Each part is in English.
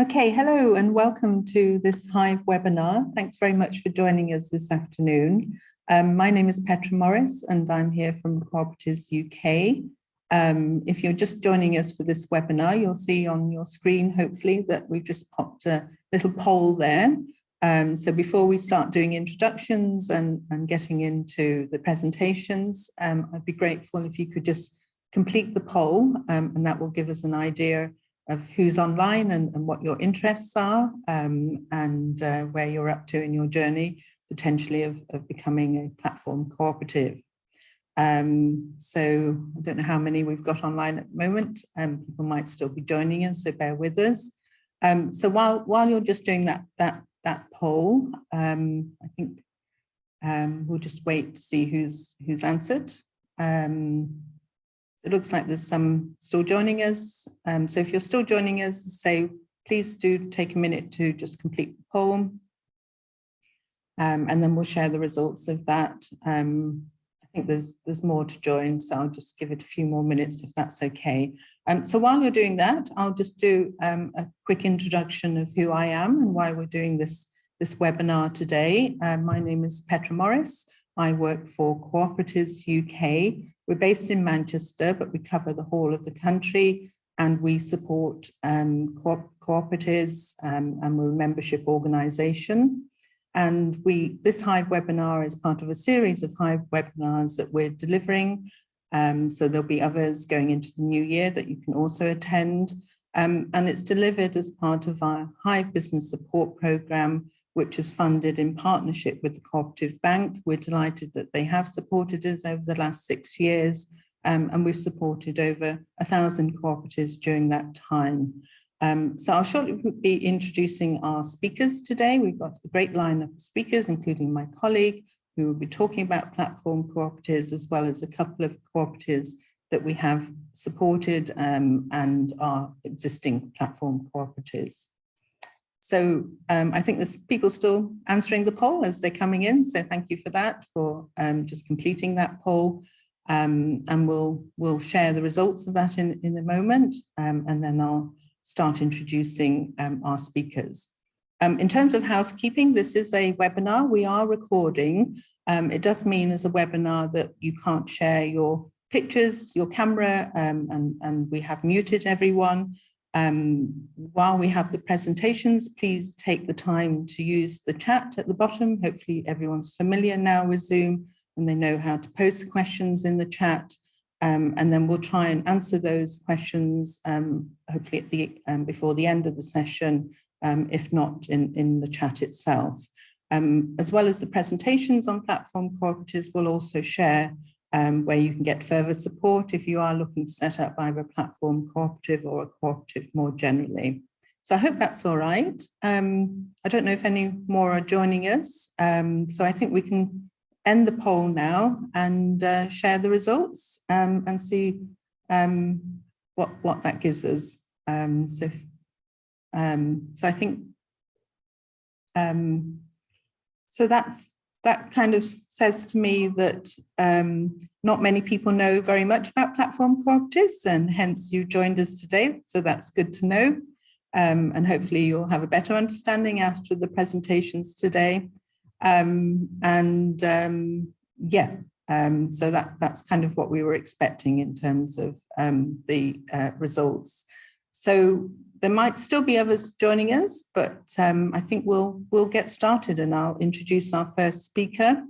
Okay, hello and welcome to this Hive webinar. Thanks very much for joining us this afternoon. Um, my name is Petra Morris and I'm here from Cooperatives UK. Um, if you're just joining us for this webinar, you'll see on your screen, hopefully, that we've just popped a little poll there. Um, so before we start doing introductions and, and getting into the presentations, um, I'd be grateful if you could just complete the poll um, and that will give us an idea of who's online and, and what your interests are um, and uh, where you're up to in your journey, potentially of, of becoming a platform cooperative. Um, so I don't know how many we've got online at the moment. Um, people might still be joining us, so bear with us. Um, so while while you're just doing that that that poll, um, I think um, we'll just wait to see who's who's answered. It looks like there's some still joining us. Um, so if you're still joining us, say, please do take a minute to just complete the poll. Um, and then we'll share the results of that. Um, I think there's there's more to join, so I'll just give it a few more minutes if that's okay. Um, so while you're doing that, I'll just do um, a quick introduction of who I am and why we're doing this, this webinar today. Uh, my name is Petra Morris. I work for Cooperatives UK, we're based in Manchester, but we cover the whole of the country and we support um, co cooperatives um, and we're a membership organisation. And we this Hive webinar is part of a series of Hive webinars that we're delivering. Um, so there'll be others going into the new year that you can also attend. Um, and it's delivered as part of our Hive Business Support Programme, which is funded in partnership with the Cooperative Bank. We're delighted that they have supported us over the last six years, um, and we've supported over a thousand cooperatives during that time. Um, so I'll shortly be introducing our speakers today. We've got a great lineup of speakers, including my colleague, who will be talking about platform cooperatives, as well as a couple of cooperatives that we have supported um, and our existing platform cooperatives. So um, I think there's people still answering the poll as they're coming in. So thank you for that, for um, just completing that poll. Um, and we'll we'll share the results of that in, in a moment. Um, and then I'll start introducing um, our speakers. Um, in terms of housekeeping, this is a webinar we are recording. it does mean as a webinar that you can't share your pictures, your camera, and, and we have muted everyone. Um, while we have the presentations, please take the time to use the chat at the bottom. Hopefully everyone's familiar now with Zoom and they know how to post questions in the chat. Um, and then we'll try and answer those questions, um, hopefully at the um, before the end of the session, um, if not in, in the chat itself. Um, as well as the presentations on platform cooperatives, we'll also share um, where you can get further support if you are looking to set up either a platform cooperative or a cooperative more generally. So I hope that's all right. Um, I don't know if any more are joining us. Um, so I think we can end the poll now and uh, share the results um, and see um, what, what that gives us. Um, so, so I think, so that's that kind of says to me that um, not many people know very much about platform cooperatives and hence you joined us today. So that's good to know. Um, and hopefully you'll have a better understanding after the presentations today. Um, and um, yeah, um, so that, that's kind of what we were expecting in terms of um, the uh, results. So there might still be others joining us, but um, I think we'll we'll get started and I'll introduce our first speaker.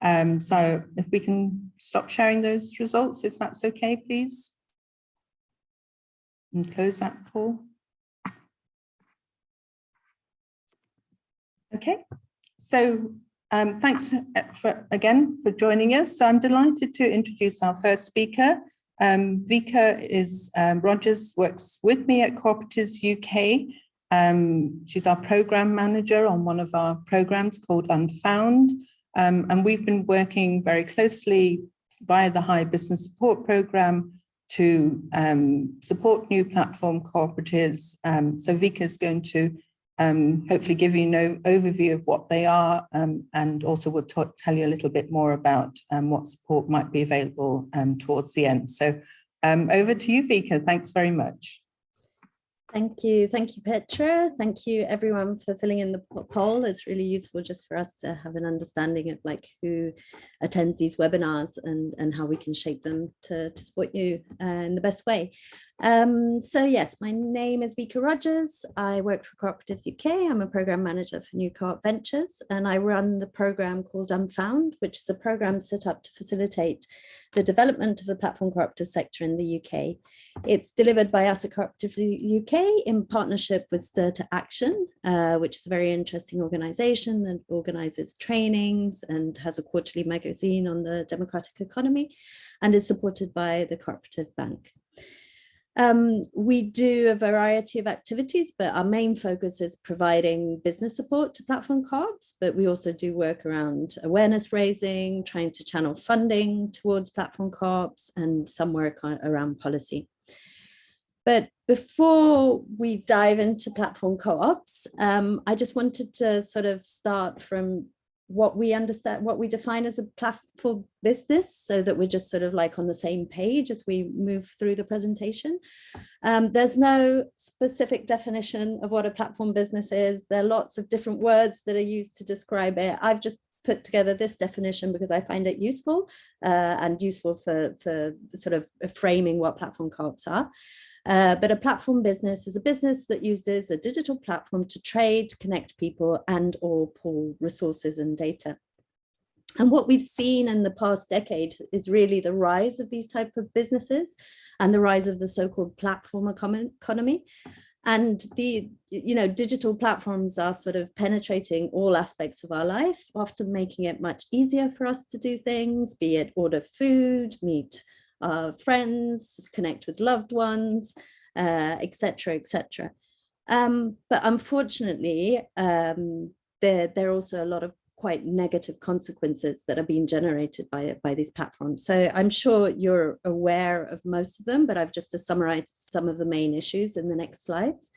Um, so if we can stop sharing those results, if that's okay, please. And close that poll. Okay, so um, thanks for, again for joining us. So I'm delighted to introduce our first speaker, um, Vika is, um, Rogers works with me at Cooperatives UK. Um, she's our program manager on one of our programs called Unfound. Um, and we've been working very closely via the Hive Business Support Program to um, support new platform cooperatives. Um, so Vika is going to um, hopefully give you an overview of what they are um, and also will tell you a little bit more about um, what support might be available um, towards the end. So um, over to you, Vika. Thanks very much. Thank you. Thank you, Petra. Thank you everyone for filling in the poll. It's really useful just for us to have an understanding of like who attends these webinars and, and how we can shape them to, to support you uh, in the best way. Um, so yes, my name is Vika Rogers. I work for Cooperatives UK. I'm a program manager for New Co-op Ventures and I run the program called Unfound, which is a program set up to facilitate the development of the platform cooperative sector in the UK. It's delivered by us at Cooperatives UK in partnership with Stir to Action, uh, which is a very interesting organization that organizes trainings and has a quarterly magazine on the democratic economy and is supported by the Cooperative Bank. Um, we do a variety of activities, but our main focus is providing business support to platform co-ops, but we also do work around awareness raising, trying to channel funding towards platform co-ops and some work on, around policy. But before we dive into platform co-ops, um, I just wanted to sort of start from what we understand, what we define as a platform business so that we're just sort of like on the same page as we move through the presentation. Um, there's no specific definition of what a platform business is. There are lots of different words that are used to describe it. I've just put together this definition because I find it useful uh, and useful for, for sort of framing what platform co-ops are. Uh, but a platform business is a business that uses a digital platform to trade, connect people and or pool resources and data. And what we've seen in the past decade is really the rise of these type of businesses and the rise of the so-called platform economy. And the, you know, digital platforms are sort of penetrating all aspects of our life, often making it much easier for us to do things, be it order food, meet our friends, connect with loved ones, etc., uh, etc. Et um, but unfortunately, um, there, there are also a lot of quite negative consequences that are being generated by, by these platforms. So I'm sure you're aware of most of them, but I've just to summarize some of the main issues in the next slides.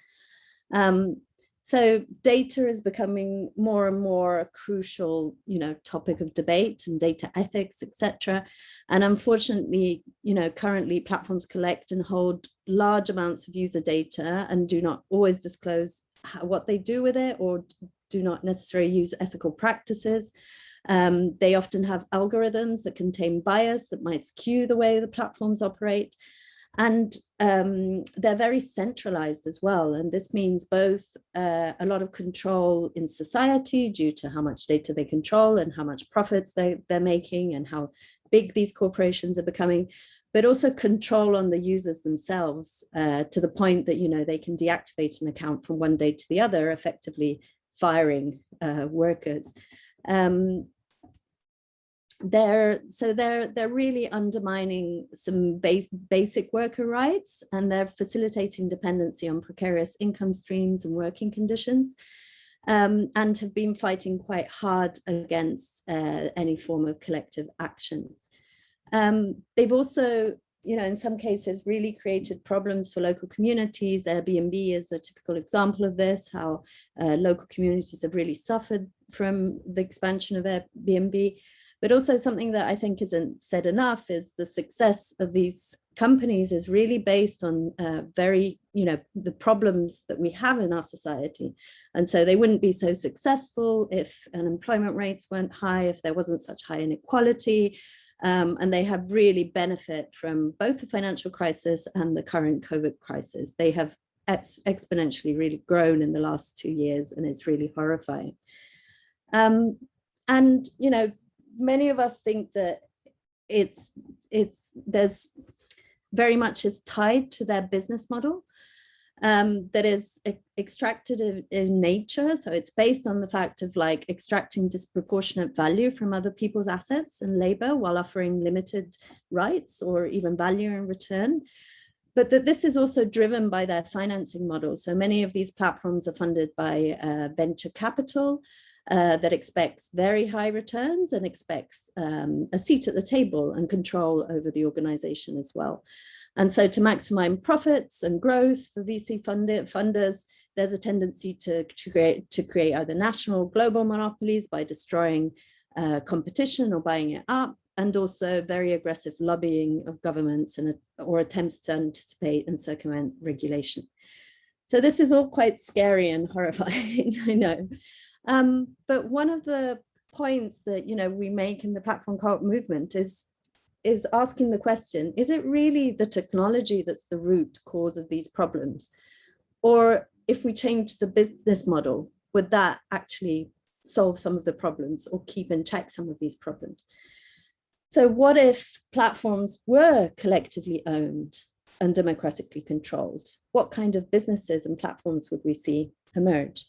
Um, so data is becoming more and more a crucial, you know, topic of debate and data ethics, etc. And unfortunately, you know, currently platforms collect and hold large amounts of user data and do not always disclose how, what they do with it or do not necessarily use ethical practices. Um, they often have algorithms that contain bias that might skew the way the platforms operate. And um, they're very centralized as well. And this means both uh, a lot of control in society due to how much data they control and how much profits they, they're making and how big these corporations are becoming, but also control on the users themselves uh, to the point that, you know, they can deactivate an account from one day to the other, effectively firing uh, workers. Um, they're so they're they're really undermining some base, basic worker rights and they're facilitating dependency on precarious income streams and working conditions um, and have been fighting quite hard against uh, any form of collective actions. Um, they've also, you know, in some cases really created problems for local communities. Airbnb is a typical example of this, how uh, local communities have really suffered from the expansion of Airbnb. But also something that I think isn't said enough is the success of these companies is really based on uh, very, you know, the problems that we have in our society. And so they wouldn't be so successful if unemployment rates weren't high, if there wasn't such high inequality. Um, and they have really benefit from both the financial crisis and the current COVID crisis. They have ex exponentially really grown in the last two years and it's really horrifying. Um, and, you know, many of us think that it's it's there's very much is tied to their business model um, that is extracted in, nature. So it's based on the fact of like extracting disproportionate value from other people's assets and labor while offering limited rights or even value in return. But that this is also driven by their financing model. So many of these platforms are funded by uh, venture capital, uh, that expects very high returns and expects um, a seat at the table and control over the organization as well. And so to maximize profits and growth for VC funded funders, there's a tendency to, to, create, to create either national or global monopolies by destroying uh, competition or buying it up, and also very aggressive lobbying of governments and or attempts to anticipate and circumvent regulation. So this is all quite scary and horrifying, I know. Um, but one of the points that you know we make in the platform co-op movement is is asking the question, is it really the technology that's the root cause of these problems? Or if we change the business model, would that actually solve some of the problems or keep in check some of these problems? So what if platforms were collectively owned and democratically controlled? What kind of businesses and platforms would we see emerge?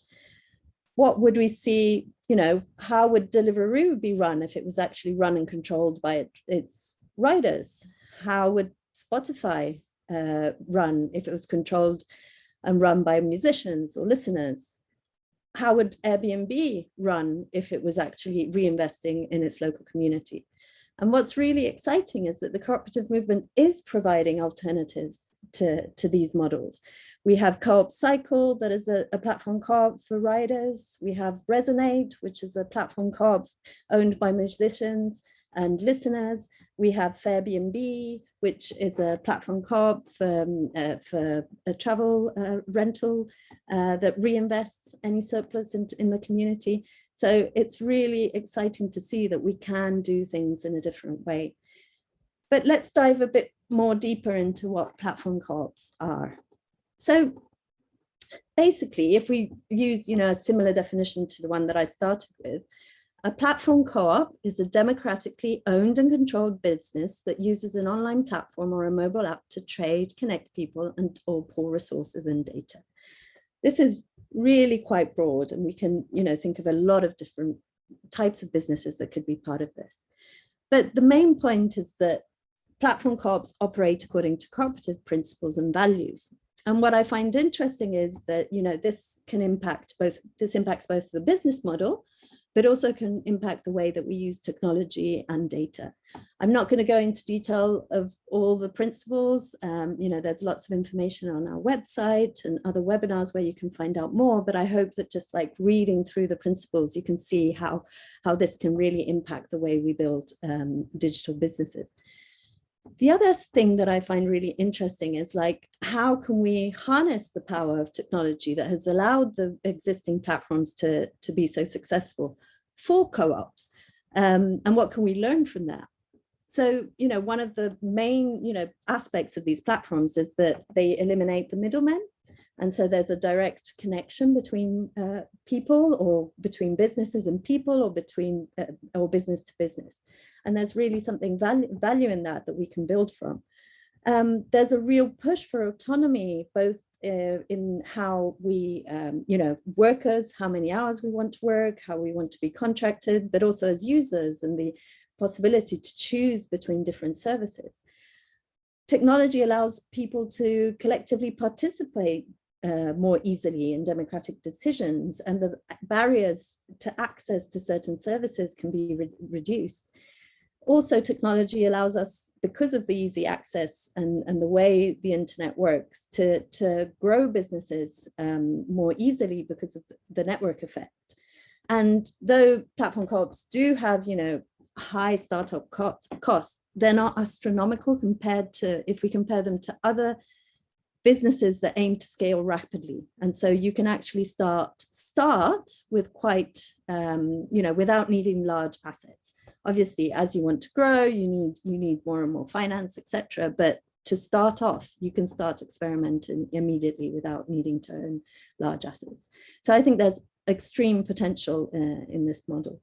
What would we see, you know, how would Deliveroo be run if it was actually run and controlled by its writers? How would Spotify uh, run if it was controlled and run by musicians or listeners? How would Airbnb run if it was actually reinvesting in its local community? And what's really exciting is that the cooperative movement is providing alternatives to, to these models. We have Co-op Cycle, that is a, a platform co-op for riders. We have Resonate, which is a platform co-op owned by musicians and listeners. We have Fairbnb, which is a platform co-op for, um, uh, for a travel uh, rental uh, that reinvests any surplus in, in the community. So it's really exciting to see that we can do things in a different way. But let's dive a bit more deeper into what platform co-ops are. So basically, if we use you know, a similar definition to the one that I started with, a platform co-op is a democratically owned and controlled business that uses an online platform or a mobile app to trade, connect people and or pull resources and data. This is really quite broad and we can you know, think of a lot of different types of businesses that could be part of this. But the main point is that platform co-ops operate according to cooperative principles and values. And what I find interesting is that, you know, this can impact both, this impacts both the business model, but also can impact the way that we use technology and data. I'm not going to go into detail of all the principles. Um, you know, there's lots of information on our website and other webinars where you can find out more, but I hope that just like reading through the principles, you can see how, how this can really impact the way we build um, digital businesses. The other thing that I find really interesting is like, how can we harness the power of technology that has allowed the existing platforms to, to be so successful for co-ops? Um, and what can we learn from that? So, you know, one of the main, you know, aspects of these platforms is that they eliminate the middlemen. And so there's a direct connection between uh, people or between businesses and people or between uh, or business to business. And there's really something value, value in that that we can build from. Um, there's a real push for autonomy, both uh, in how we, um, you know, workers, how many hours we want to work, how we want to be contracted, but also as users and the possibility to choose between different services. Technology allows people to collectively participate uh, more easily in democratic decisions and the barriers to access to certain services can be re reduced also technology allows us because of the easy access and, and the way the internet works to, to grow businesses um, more easily because of the network effect. And though platform co-ops do have, you know, high startup costs, they're not astronomical compared to if we compare them to other businesses that aim to scale rapidly. And so you can actually start start with quite, um, you know, without needing large assets obviously as you want to grow you need you need more and more finance etc but to start off you can start experimenting immediately without needing to own large assets. So i think there's extreme potential uh, in this model.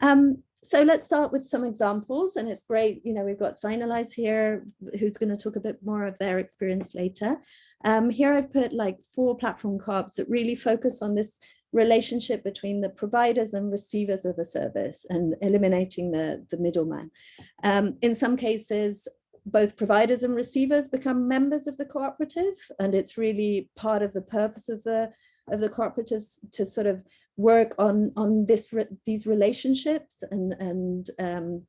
Um, so let's start with some examples and it's great you know we've got Signalise here who's going to talk a bit more of their experience later. Um, here I've put like four platform co-ops that really focus on this relationship between the providers and receivers of a service and eliminating the, the middleman. Um, in some cases, both providers and receivers become members of the cooperative and it's really part of the purpose of the of the cooperatives to sort of work on on this these relationships and and um,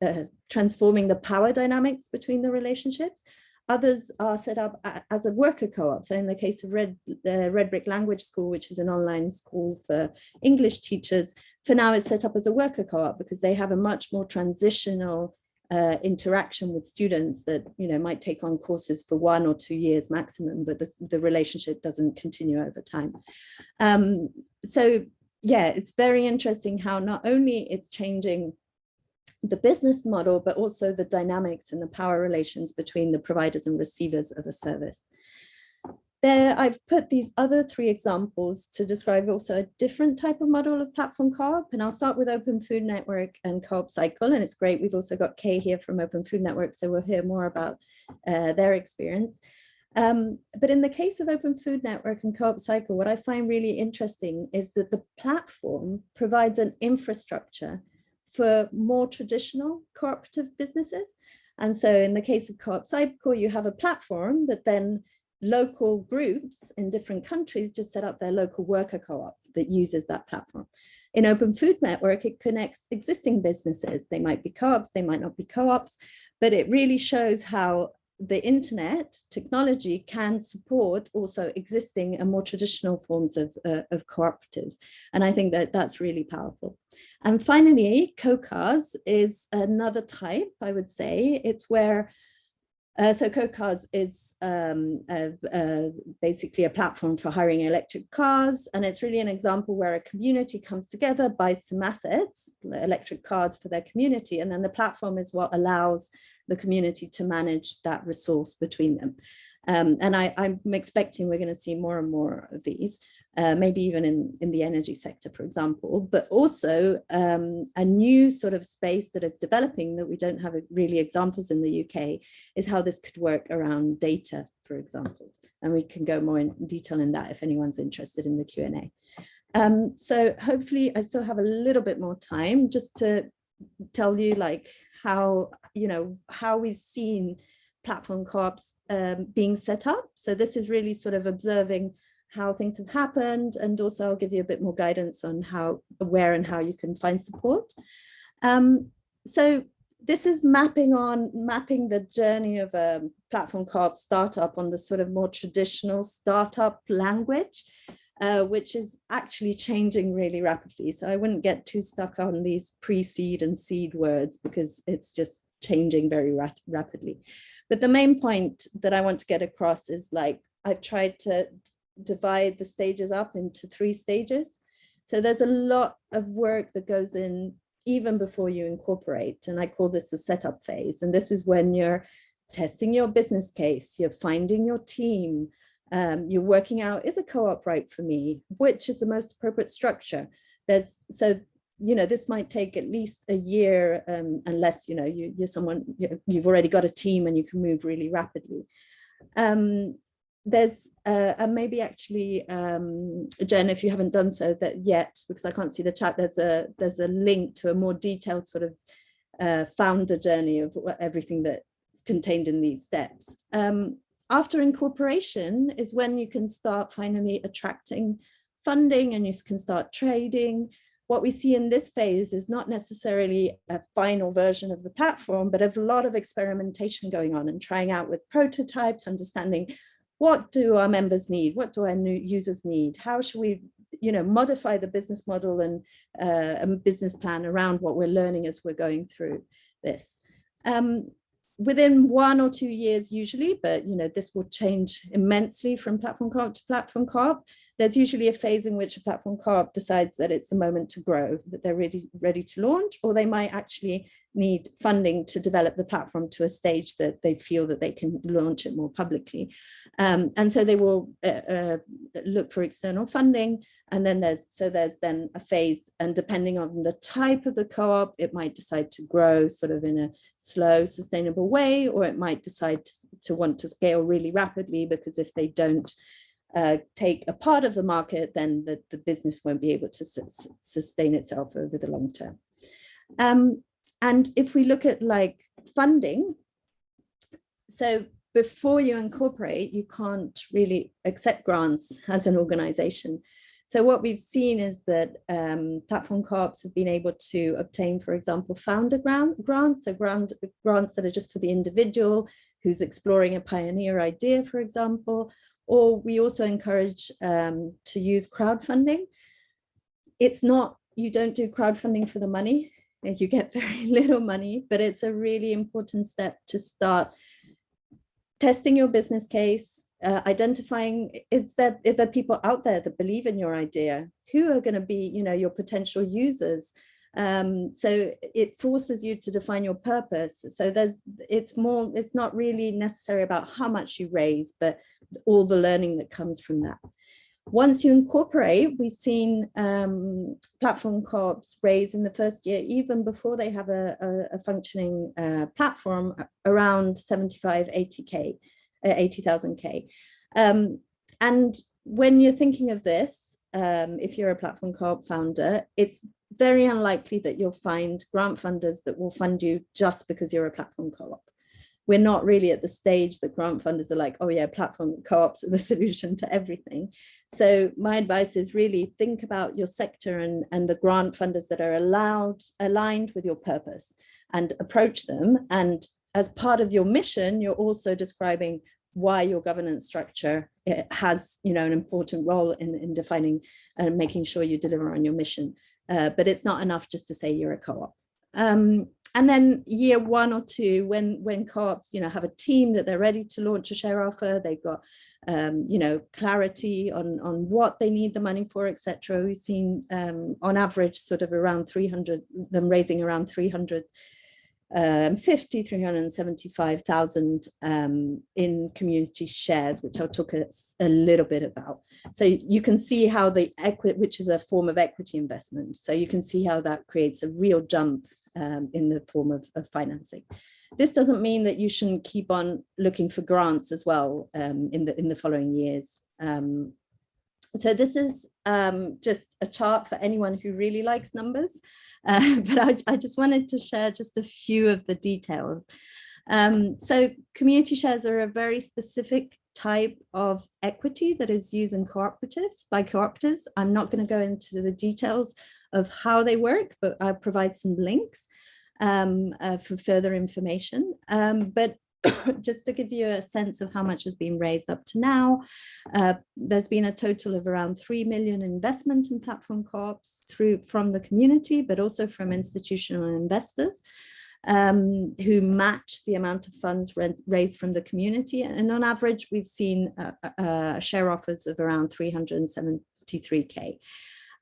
uh, transforming the power dynamics between the relationships Others are set up as a worker co-op. So in the case of Red, Red Brick Language School, which is an online school for English teachers, for now it's set up as a worker co-op because they have a much more transitional uh, interaction with students that you know might take on courses for one or two years maximum, but the, the relationship doesn't continue over time. Um, so yeah, it's very interesting how not only it's changing the business model, but also the dynamics and the power relations between the providers and receivers of a service. There, I've put these other three examples to describe also a different type of model of platform co-op, and I'll start with Open Food Network and Co-op Cycle, and it's great. We've also got Kay here from Open Food Network, so we'll hear more about uh, their experience. Um, but in the case of Open Food Network and Co-op Cycle, what I find really interesting is that the platform provides an infrastructure for more traditional cooperative businesses. And so in the case of Co-op Cycle, you have a platform that then local groups in different countries just set up their local worker co-op that uses that platform. In Open Food Network, it connects existing businesses. They might be co-ops, they might not be co-ops, but it really shows how the internet technology can support also existing and more traditional forms of, uh, of cooperatives. And I think that that's really powerful. And finally, COCARS is another type, I would say. It's where uh, so CoCars is um, basically a platform for hiring electric cars, and it's really an example where a community comes together, buys some assets, electric cars for their community, and then the platform is what allows the community to manage that resource between them. Um, and I, am expecting we're going to see more and more of these, uh, maybe even in, in the energy sector, for example, but also um, a new sort of space that is developing that we don't have really examples in the UK is how this could work around data, for example. And we can go more in detail in that if anyone's interested in the Q&A. Um, so hopefully I still have a little bit more time just to tell you like how, you know, how we've seen platform co-ops um, being set up. So this is really sort of observing how things have happened and also I'll give you a bit more guidance on how, where and how you can find support. Um, so this is mapping on mapping the journey of a platform co-op startup on the sort of more traditional startup language, uh, which is actually changing really rapidly. So I wouldn't get too stuck on these pre-seed and seed words because it's just changing very ra rapidly. But the main point that I want to get across is like, I've tried to divide the stages up into three stages. So there's a lot of work that goes in even before you incorporate. And I call this the setup phase. And this is when you're testing your business case, you're finding your team, um, you're working out, is a co-op right for me? Which is the most appropriate structure? There's so you know, this might take at least a year um, unless, you know, you, you're someone, you've already got a team and you can move really rapidly. Um, there's uh, and maybe actually um, Jen, if you haven't done so that yet, because I can't see the chat, there's a there's a link to a more detailed sort of uh, founder journey of everything that's contained in these steps. Um, after incorporation is when you can start finally attracting funding and you can start trading what we see in this phase is not necessarily a final version of the platform, but a lot of experimentation going on and trying out with prototypes, understanding what do our members need? What do our new users need? How should we you know, modify the business model and uh, business plan around what we're learning as we're going through this. Um, within one or two years usually, but you know, this will change immensely from platform co-op to platform co-op. There's usually a phase in which a platform co-op decides that it's the moment to grow, that they're ready, ready to launch, or they might actually need funding to develop the platform to a stage that they feel that they can launch it more publicly. Um, and so they will uh, uh, look for external funding. And then there's, so there's then a phase and depending on the type of the co-op, it might decide to grow sort of in a slow, sustainable way, or it might decide to, to want to scale really rapidly because if they don't uh, take a part of the market, then the, the business won't be able to su sustain itself over the long term. Um, and if we look at like funding, so before you incorporate, you can't really accept grants as an organization. So what we've seen is that um, platform co-ops have been able to obtain, for example, founder grant, grants, so grant, grants that are just for the individual who's exploring a pioneer idea, for example, or we also encourage um, to use crowdfunding. It's not, you don't do crowdfunding for the money, you get very little money, but it's a really important step to start testing your business case, uh, identifying is there, is there people out there that believe in your idea? Who are going to be, you know, your potential users? Um, so it forces you to define your purpose. So there's, it's more, it's not really necessary about how much you raise, but all the learning that comes from that. Once you incorporate, we've seen um, platform co-ops raise in the first year, even before they have a, a, a functioning uh, platform, around 75, 80K, uh, 80,000 K. Um, and when you're thinking of this, um, if you're a platform co-op founder, it's very unlikely that you'll find grant funders that will fund you just because you're a platform co-op. We're not really at the stage that grant funders are like, oh yeah, platform co-ops are the solution to everything. So my advice is really think about your sector and, and the grant funders that are allowed, aligned with your purpose and approach them. And as part of your mission, you're also describing why your governance structure has you know an important role in, in defining and making sure you deliver on your mission uh, but it's not enough just to say you're a co-op um, and then year one or two when when co-ops you know have a team that they're ready to launch a share offer they've got um, you know clarity on on what they need the money for etc we've seen um, on average sort of around 300 them raising around 300 um, 50, 375,000 um, in community shares, which I'll talk a, a, little bit about. So you can see how the equity, which is a form of equity investment. So you can see how that creates a real jump um, in the form of, of, financing. This doesn't mean that you shouldn't keep on looking for grants as well um, in the in the following years. Um, so this is um, just a chart for anyone who really likes numbers. Uh, but I, I, just wanted to share just a few of the details. Um, so community shares are a very specific type of equity that is used in cooperatives by cooperatives. I'm not going to go into the details of how they work, but I'll provide some links um, uh, for further information. Um, but just to give you a sense of how much has been raised up to now, uh, there's been a total of around 3 million investment in platform co-ops through from the community, but also from institutional investors. Um, who match the amount of funds raised from the community. And on average, we've seen uh, uh, share offers of around 373K.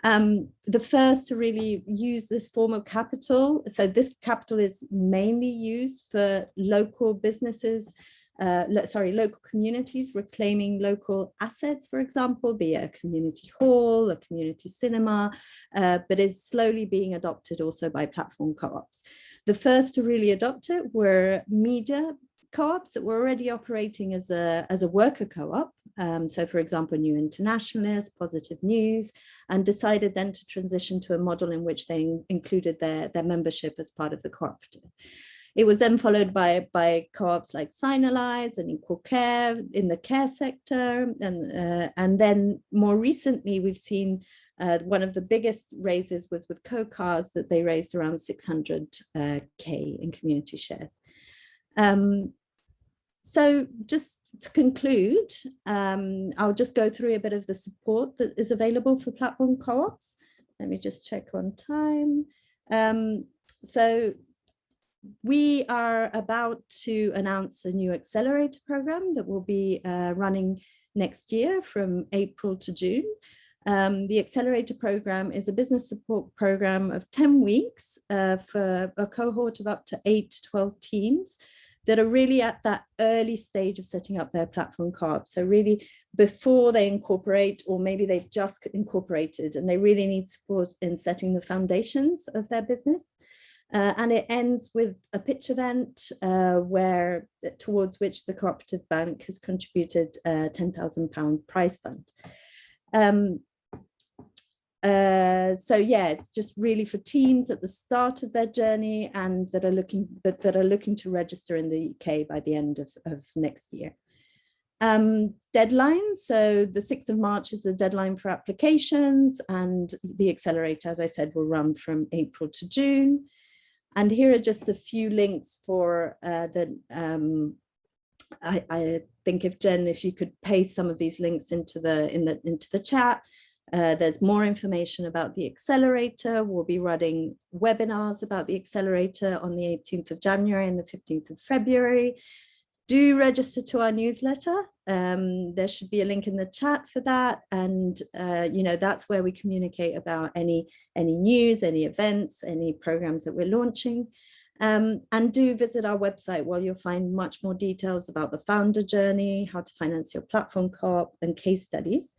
Um, the first to really use this form of capital. So this capital is mainly used for local businesses, uh, sorry, local communities reclaiming local assets, for example, be it a community hall, a community cinema, uh, but is slowly being adopted also by platform co-ops. The first to really adopt it were media co-ops that were already operating as a, as a worker co-op um, so for example, New Internationalist, Positive News, and decided then to transition to a model in which they in included their, their membership as part of the cooperative. It was then followed by, by co-ops like Signalise and Equal Care in the care sector. And, uh, and then more recently, we've seen uh, one of the biggest raises was with Co-Cars that they raised around 600k uh, in community shares. Um, so just to conclude, um, I'll just go through a bit of the support that is available for platform co-ops. Let me just check on time. Um, so we are about to announce a new accelerator program that will be uh, running next year from April to June. Um, the accelerator program is a business support program of 10 weeks uh, for a cohort of up to 8 to 12 teams that are really at that early stage of setting up their platform co-op. So really before they incorporate, or maybe they've just incorporated and they really need support in setting the foundations of their business. Uh, and it ends with a pitch event uh, where towards which the cooperative bank has contributed a 10,000 pound prize fund. Um, uh, so yeah, it's just really for teams at the start of their journey and that are looking that, that are looking to register in the UK by the end of, of next year. Um, deadlines, so the 6th of March is the deadline for applications and the accelerator, as I said, will run from April to June. And here are just a few links for uh, the, um, I, I think if Jen, if you could paste some of these links into the, in the, into the chat, Uh, there's more information about the accelerator. We'll be running webinars about the accelerator on the 18th of January and the 15th of February. Do register to our newsletter. Um, there should be a link in the chat for that. And, uh, you know, that's where we communicate about any, any news, any events, any programs that we're launching. Um, and do visit our website where you'll find much more details about the founder journey, how to finance your platform co-op and case studies.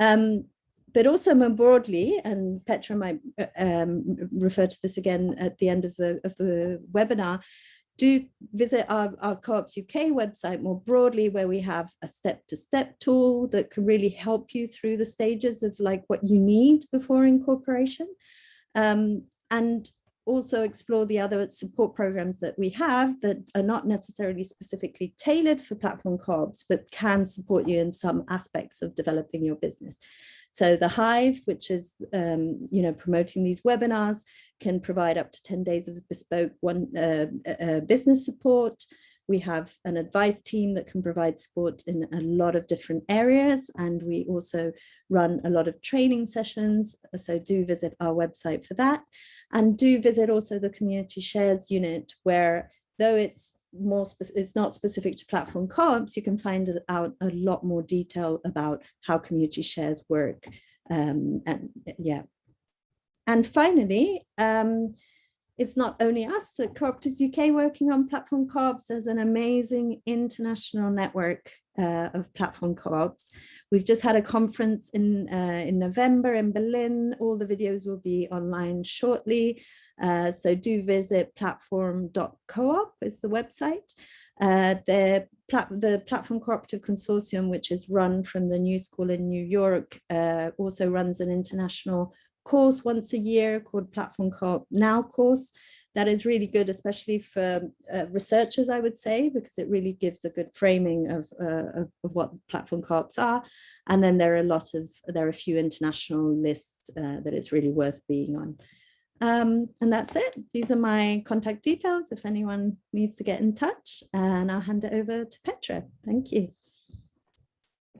Um, but also more broadly, and Petra might uh, um, refer to this again at the end of the, of the webinar, do visit our, our Co-ops UK website more broadly where we have a step-to-step -step tool that can really help you through the stages of like what you need before incorporation. Um, and also explore the other support programs that we have that are not necessarily specifically tailored for platform co-ops, but can support you in some aspects of developing your business. So the Hive, which is, um, you know, promoting these webinars, can provide up to 10 days of bespoke one uh, uh, business support. We have an advice team that can provide support in a lot of different areas. And we also run a lot of training sessions. So do visit our website for that. And do visit also the community shares unit where though it's more it's not specific to platform co-ops, you can find out a lot more detail about how community shares work. Um, and yeah. And finally, um, it's not only us at Cooperatives UK working on platform co-ops, there's an amazing international network uh, of platform co-ops. We've just had a conference in, uh, in November in Berlin. All the videos will be online shortly. Uh, so do visit platform.coop is the website. Uh, the, plat the Platform Cooperative Consortium, which is run from the New School in New York, uh, also runs an international course once a year called Platform Co-op Now course. That is really good, especially for uh, researchers, I would say, because it really gives a good framing of, uh, of, what platform co-ops are. And then there are a lot of, there are a few international lists uh, it's really worth being on. Um, and that's it. These are my contact details if anyone needs to get in touch and I'll hand it over to Petra. Thank you.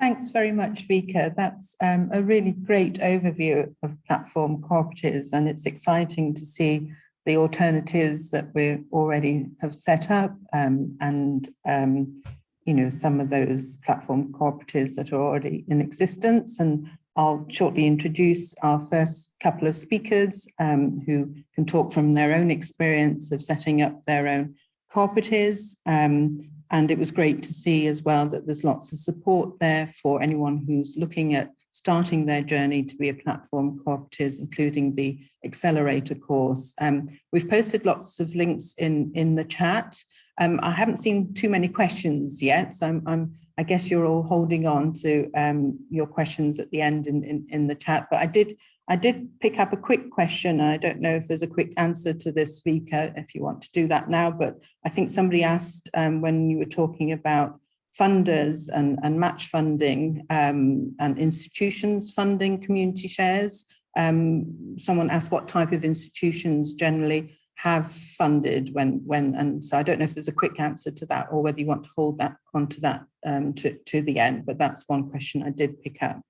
Thanks very much, Vika. That's um, a really great overview of platform cooperatives and it's exciting to see the alternatives that we already have set up um, and um, you know some of those platform cooperatives that are already in existence and I'll shortly introduce our first couple of speakers um, who can talk from their own experience of setting up their own cooperatives um, and it was great to see as well that there's lots of support there for anyone who's looking at starting their journey to be a platform cooperative, including the accelerator course. Um, we've posted lots of links in, in the chat. Um, I haven't seen too many questions yet, so I'm, I'm I guess you're all holding on to um, your questions at the end in, in, in the chat, but I did I did pick up a quick question, and I don't know if there's a quick answer to this, Vika, if you want to do that now, but I think somebody asked um, when you were talking about funders and, and match funding um, and institutions funding community shares. Um, someone asked what type of institutions generally have funded when, when, and so I don't know if there's a quick answer to that or whether you want to hold that onto that um, to, to the end, but that's one question I did pick up.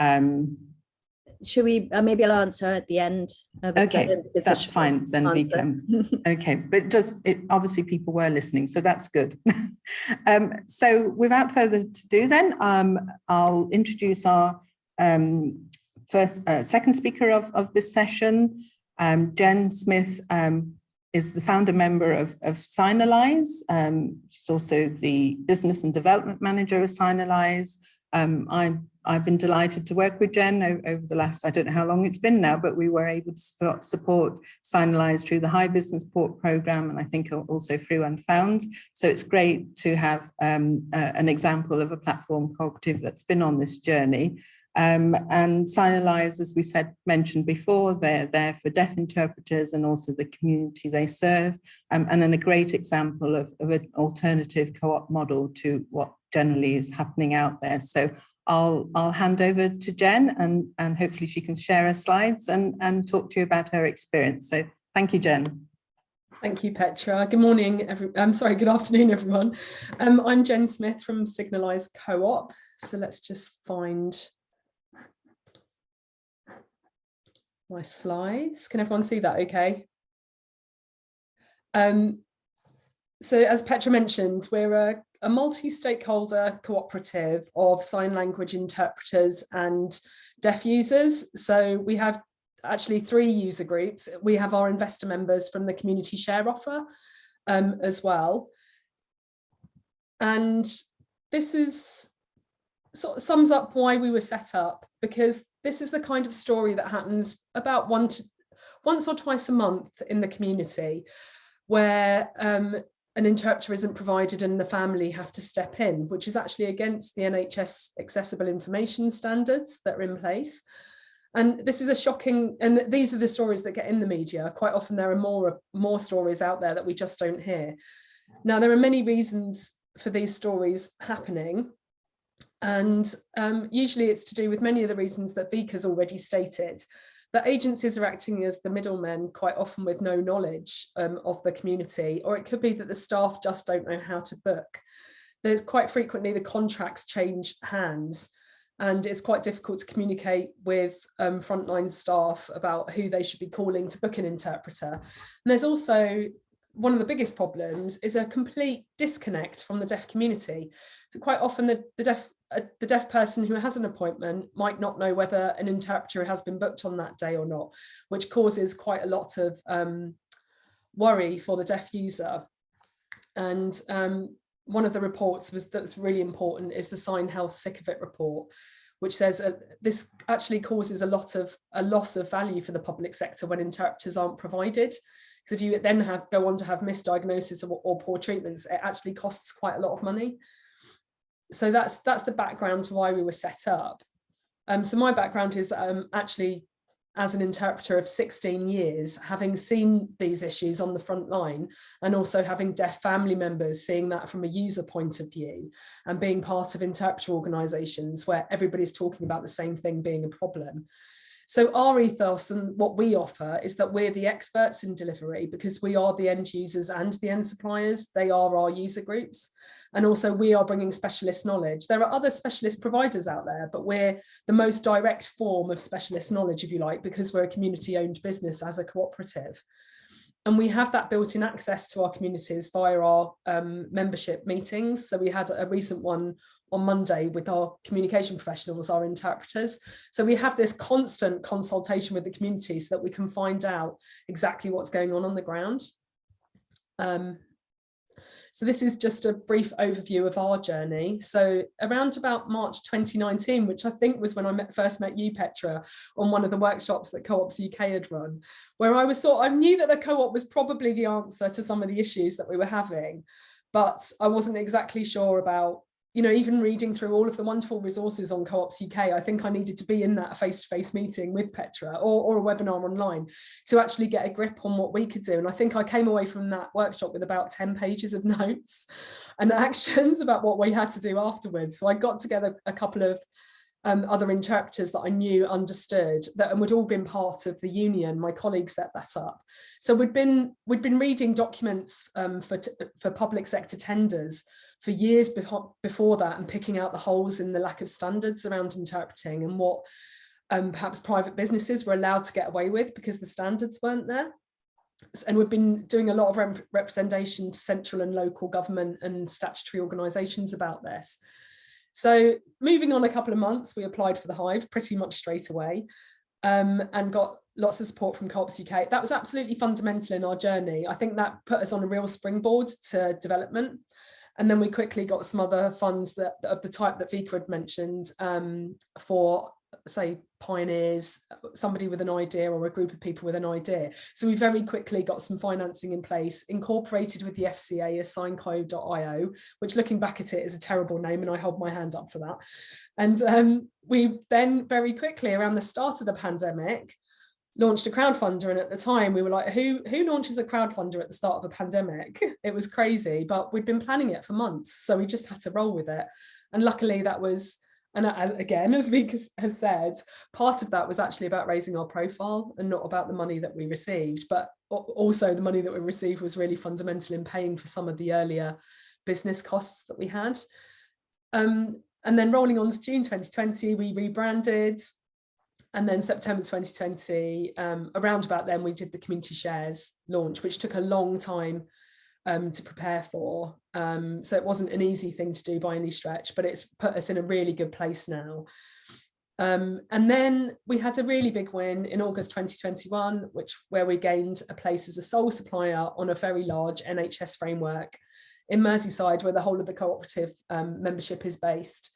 Um, should we uh, maybe I'll answer at the end okay that's fine then we can okay but just it obviously people were listening so that's good um, so without further ado then um, I'll introduce our um, first uh, second speaker of, of this session um, Jen Smith um, is the founder member of, of Signalise. Um, she's also the business and development manager of Signalise. Um, I'm I've been delighted to work with Jen over the last, I don't know how long it's been now, but we were able to support Signalise through the Hive Business Port program and I think also through Unfound. So it's great to have um, uh, an example of a platform cooperative that's been on this journey. Um, and Signalise, as we said, mentioned before, they're there for deaf interpreters and also the community they serve, um, and then a great example of, of an alternative co-op model to what generally is happening out there. So I'll, I'll hand over to Jen and, and hopefully she can share her slides and, and talk to you about her experience. So thank you, Jen. Thank you, Petra. Good morning, every, I'm sorry, good afternoon, everyone. Um, I'm Jen Smith from Signalise Co-op. So let's just find my slides. Can everyone see that okay? Um, so as Petra mentioned, we're a, a multi-stakeholder cooperative of sign language interpreters and deaf users. So we have actually three user groups. We have our investor members from the community share offer um, as well. And this is sort of sums up why we were set up because this is the kind of story that happens about one to, once or twice a month in the community where um, an interpreter isn't provided and the family have to step in, which is actually against the NHS accessible information standards that are in place. And this is a shocking, and these are the stories that get in the media. Quite often there are more, more stories out there that we just don't hear. Now, there are many reasons for these stories happening. And um, usually it's to do with many of the reasons that Vika's already stated, that agencies are acting as the middlemen quite often with no knowledge um, of the community, or it could be that the staff just don't know how to book. There's quite frequently the contracts change hands and it's quite difficult to communicate with um, frontline staff about who they should be calling to book an interpreter. And there's also one of the biggest problems is a complete disconnect from the deaf community. So quite often the, the deaf uh, the deaf person who has an appointment might not know whether an interpreter has been booked on that day or not, which causes quite a lot of um, worry for the deaf user. And um, one of the reports was that's really important is the SignHealth Sick of It report, which says uh, this actually causes a lot of a loss of value for the public sector when interpreters aren't provided. Because if you then have go on to have misdiagnosis or, or poor treatments, it actually costs quite a lot of money so that's that's the background to why we were set up. Um, so my background is um, actually as an interpreter of 16 years, having seen these issues on the front line and also having deaf family members seeing that from a user point of view and being part of interpreter organisations where everybody's talking about the same thing being a problem. So our ethos and what we offer is that we're the experts in delivery because we are the end users and the end suppliers. They are our user groups. And also we are bringing specialist knowledge. There are other specialist providers out there, but we're the most direct form of specialist knowledge, if you like, because we're a community owned business as a cooperative. And we have that built-in access to our communities via our um, membership meetings. So we had a recent one on Monday with our communication professionals, our interpreters. So we have this constant consultation with the community so that we can find out exactly what's going on on the ground. Um, so this is just a brief overview of our journey. So around about March 2019, which I think was when I met, first met you, Petra, on one of the workshops that Co-ops UK had run, where I was sort I knew that the co-op was probably the answer to some of the issues that we were having, but I wasn't exactly sure about you know, even reading through all of the wonderful resources on Co-ops UK, I think I needed to be in that face-to-face -face meeting with Petra or, or a webinar online to actually get a grip on what we could do. And I think I came away from that workshop with about 10 pages of notes and actions about what we had to do afterwards. So I got together a couple of um, other interpreters that I knew understood that and we'd all been part of the union. My colleagues set that up. So we'd been we'd been reading documents um, for for public sector tenders for years before, before that and picking out the holes in the lack of standards around interpreting and what um, perhaps private businesses were allowed to get away with because the standards weren't there. And we've been doing a lot of rep representation to central and local government and statutory organisations about this. So moving on a couple of months, we applied for the Hive pretty much straight away um, and got lots of support from Co-ops UK. That was absolutely fundamental in our journey. I think that put us on a real springboard to development. And then we quickly got some other funds that of the type that Vika had mentioned um, for say pioneers, somebody with an idea or a group of people with an idea. So we very quickly got some financing in place, incorporated with the FCA as signcode.io, which looking back at it is a terrible name and I hold my hands up for that. And um, we then very quickly around the start of the pandemic, launched a crowdfunder and at the time we were like who who launches a crowdfunder at the start of a pandemic it was crazy but we'd been planning it for months so we just had to roll with it and luckily that was and as, again as Vika has said part of that was actually about raising our profile and not about the money that we received but also the money that we received was really fundamental in paying for some of the earlier business costs that we had. Um, and then rolling on to June 2020 we rebranded. And then September 2020, um, around about then, we did the community shares launch, which took a long time um, to prepare for. Um, so it wasn't an easy thing to do by any stretch, but it's put us in a really good place now. Um, and then we had a really big win in August 2021, which where we gained a place as a sole supplier on a very large NHS framework in Merseyside, where the whole of the cooperative um, membership is based.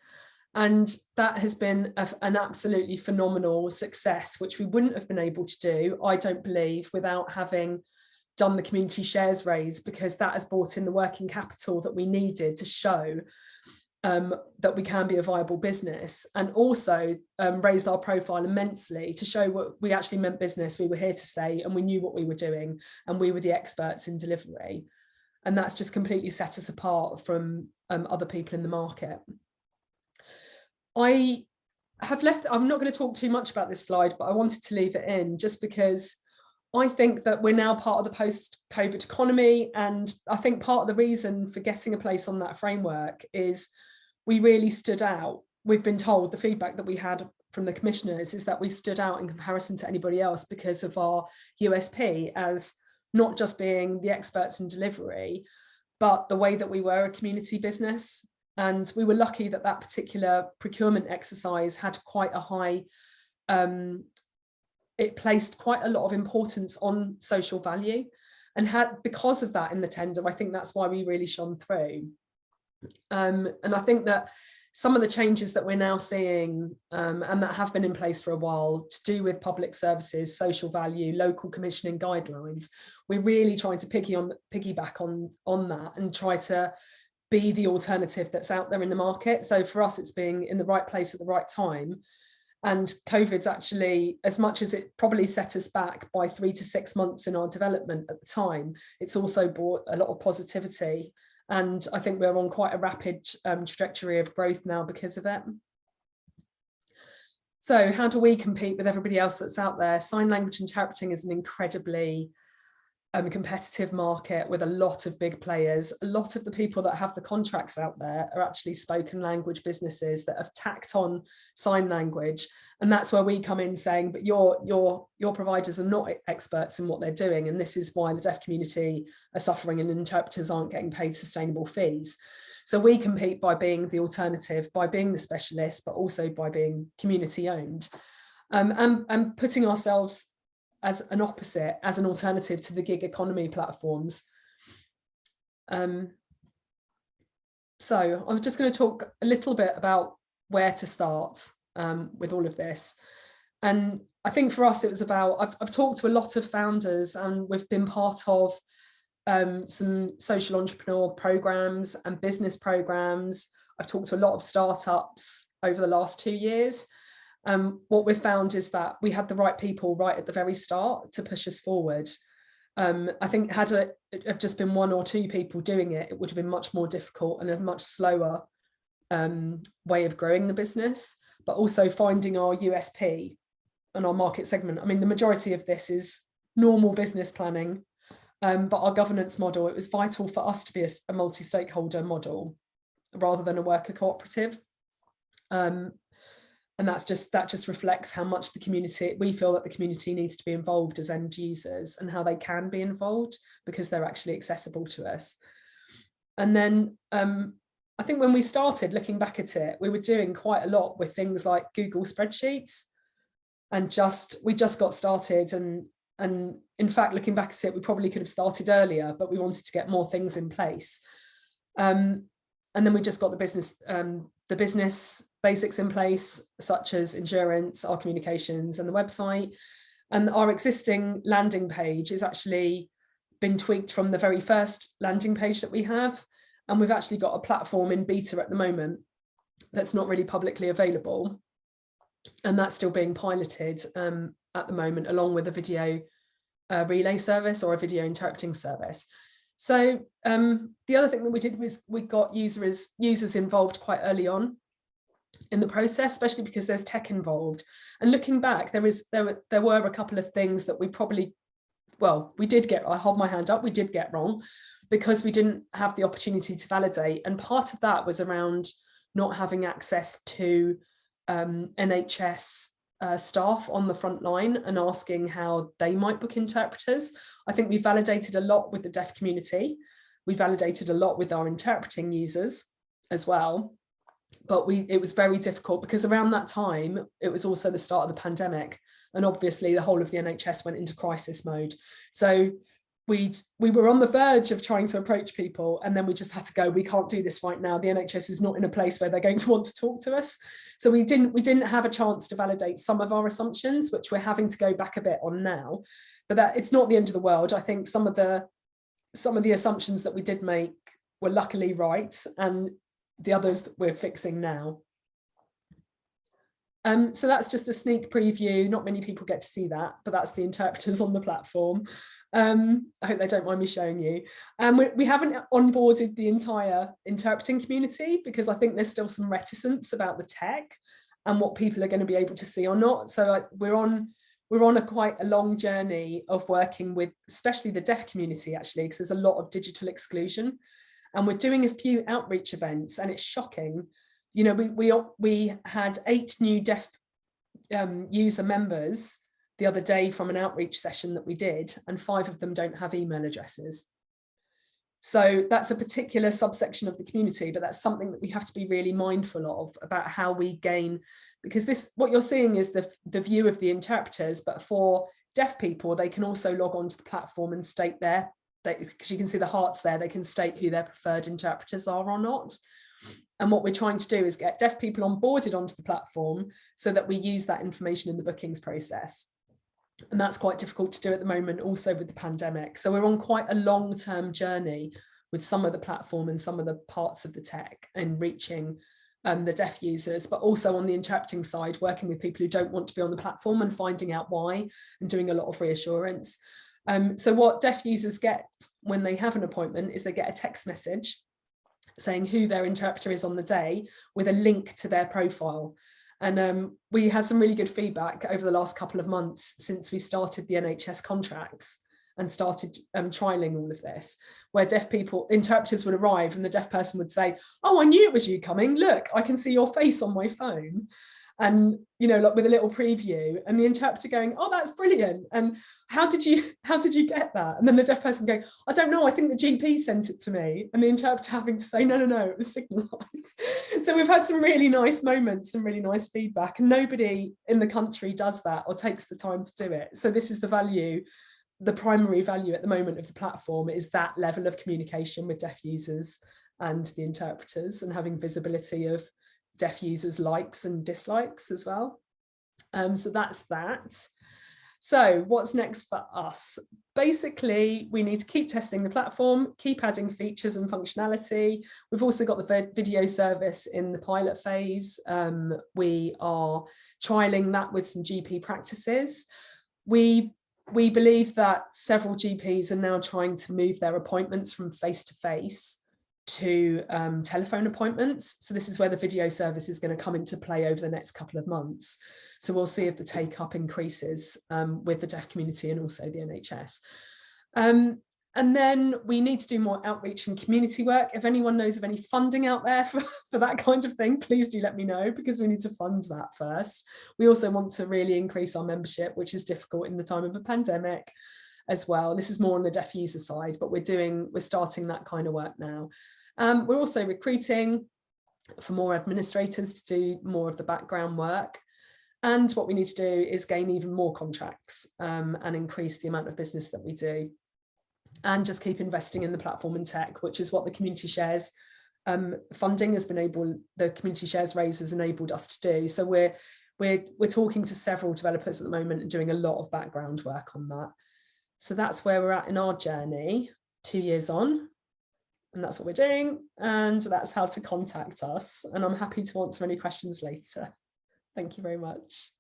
And that has been a, an absolutely phenomenal success, which we wouldn't have been able to do, I don't believe, without having done the community shares raise, because that has brought in the working capital that we needed to show um, that we can be a viable business and also um, raised our profile immensely to show what we actually meant business, we were here to stay and we knew what we were doing and we were the experts in delivery. And that's just completely set us apart from um, other people in the market. I have left, I'm not going to talk too much about this slide, but I wanted to leave it in just because I think that we're now part of the post-COVID economy. And I think part of the reason for getting a place on that framework is we really stood out. We've been told the feedback that we had from the commissioners is that we stood out in comparison to anybody else because of our USP as not just being the experts in delivery, but the way that we were a community business and we were lucky that that particular procurement exercise had quite a high, um, it placed quite a lot of importance on social value and had because of that in the tender, I think that's why we really shone through. Um, and I think that some of the changes that we're now seeing um, and that have been in place for a while to do with public services, social value, local commissioning guidelines, we're really trying to piggy on, piggyback on, on that and try to be the alternative that's out there in the market. So for us, it's being in the right place at the right time. And COVID's actually, as much as it probably set us back by three to six months in our development at the time, it's also brought a lot of positivity. And I think we're on quite a rapid um, trajectory of growth now because of it. So how do we compete with everybody else that's out there? Sign language interpreting is an incredibly um, competitive market with a lot of big players. A lot of the people that have the contracts out there are actually spoken language businesses that have tacked on sign language. And that's where we come in saying, but your, your, your providers are not experts in what they're doing. And this is why the deaf community are suffering and interpreters aren't getting paid sustainable fees. So we compete by being the alternative, by being the specialist, but also by being community owned. Um, and, and putting ourselves as an opposite, as an alternative to the gig economy platforms. Um, so I was just going to talk a little bit about where to start um, with all of this. And I think for us, it was about, I've, I've talked to a lot of founders and we've been part of um, some social entrepreneur programs and business programs. I've talked to a lot of startups over the last two years um, what we've found is that we had the right people right at the very start to push us forward. Um, I think had it have just been one or two people doing it, it would have been much more difficult and a much slower um, way of growing the business, but also finding our USP and our market segment. I mean, the majority of this is normal business planning, um, but our governance model, it was vital for us to be a, a multi-stakeholder model rather than a worker cooperative. Um, and that's just that just reflects how much the community we feel that the community needs to be involved as end users and how they can be involved because they're actually accessible to us. And then um, I think when we started looking back at it we were doing quite a lot with things like Google spreadsheets. And just we just got started and and in fact looking back at it we probably could have started earlier but we wanted to get more things in place. Um, and then we just got the business um, the business basics in place, such as insurance, our communications and the website. And our existing landing page has actually been tweaked from the very first landing page that we have. And we've actually got a platform in beta at the moment that's not really publicly available. And that's still being piloted um, at the moment, along with a video uh, relay service or a video interpreting service. So um, the other thing that we did was we got users users involved quite early on in the process, especially because there's tech involved. And looking back, there is there were there were a couple of things that we probably, well, we did get, I hold my hand up, we did get wrong because we didn't have the opportunity to validate. And part of that was around not having access to um, NHS uh, staff on the front line and asking how they might book interpreters. I think we validated a lot with the deaf community. We validated a lot with our interpreting users as well. But we it was very difficult because around that time, it was also the start of the pandemic. And obviously the whole of the NHS went into crisis mode. So we we were on the verge of trying to approach people and then we just had to go we can't do this right now the NHS is not in a place where they're going to want to talk to us so we didn't we didn't have a chance to validate some of our assumptions which we're having to go back a bit on now but that it's not the end of the world I think some of the some of the assumptions that we did make were luckily right and the others that we're fixing now um, so that's just a sneak preview. Not many people get to see that, but that's the interpreters on the platform. Um, I hope they don't mind me showing you. Um, we, we haven't onboarded the entire interpreting community because I think there's still some reticence about the tech and what people are going to be able to see or not. So we're on we're on a quite a long journey of working with especially the deaf community actually because there's a lot of digital exclusion and we're doing a few outreach events and it's shocking you know we we we had eight new deaf um, user members the other day from an outreach session that we did, and five of them don't have email addresses. So that's a particular subsection of the community, but that's something that we have to be really mindful of about how we gain, because this what you're seeing is the, the view of the interpreters, but for deaf people, they can also log onto the platform and state their, because you can see the hearts there, they can state who their preferred interpreters are or not. And what we're trying to do is get deaf people onboarded onto the platform so that we use that information in the bookings process. And that's quite difficult to do at the moment also with the pandemic. So we're on quite a long-term journey with some of the platform and some of the parts of the tech and reaching um, the deaf users but also on the interpreting side working with people who don't want to be on the platform and finding out why and doing a lot of reassurance um, so what deaf users get when they have an appointment is they get a text message saying who their interpreter is on the day with a link to their profile and um, we had some really good feedback over the last couple of months since we started the NHS contracts and started um, trialing all of this, where deaf people, interpreters would arrive and the deaf person would say, oh, I knew it was you coming. Look, I can see your face on my phone and you know like with a little preview and the interpreter going oh that's brilliant and how did you how did you get that? And then the deaf person going i don't know i think the gp sent it to me and the interpreter having to say no no no it was signalized. So we've had some really nice moments and really nice feedback and nobody in the country does that or takes the time to do it. So this is the value the primary value at the moment of the platform is that level of communication with deaf users and the interpreters and having visibility of deaf users likes and dislikes as well. Um, so that's that. So what's next for us? Basically, we need to keep testing the platform, keep adding features and functionality. We've also got the video service in the pilot phase. Um, we are trialing that with some GP practices. We we believe that several GPs are now trying to move their appointments from face to face to um, telephone appointments. So this is where the video service is going to come into play over the next couple of months. So we'll see if the take up increases um, with the deaf community and also the NHS. Um, and then we need to do more outreach and community work. If anyone knows of any funding out there for, for that kind of thing, please do let me know because we need to fund that first. We also want to really increase our membership, which is difficult in the time of a pandemic as well. This is more on the deaf user side, but we're doing, we're starting that kind of work now. Um, we're also recruiting for more administrators to do more of the background work. And what we need to do is gain even more contracts um, and increase the amount of business that we do. And just keep investing in the platform and tech, which is what the community shares um, funding has been able, the community shares raise has enabled us to do. So we're, we're, we're talking to several developers at the moment and doing a lot of background work on that. So that's where we're at in our journey, two years on, and that's what we're doing. And that's how to contact us. And I'm happy to answer any questions later. Thank you very much.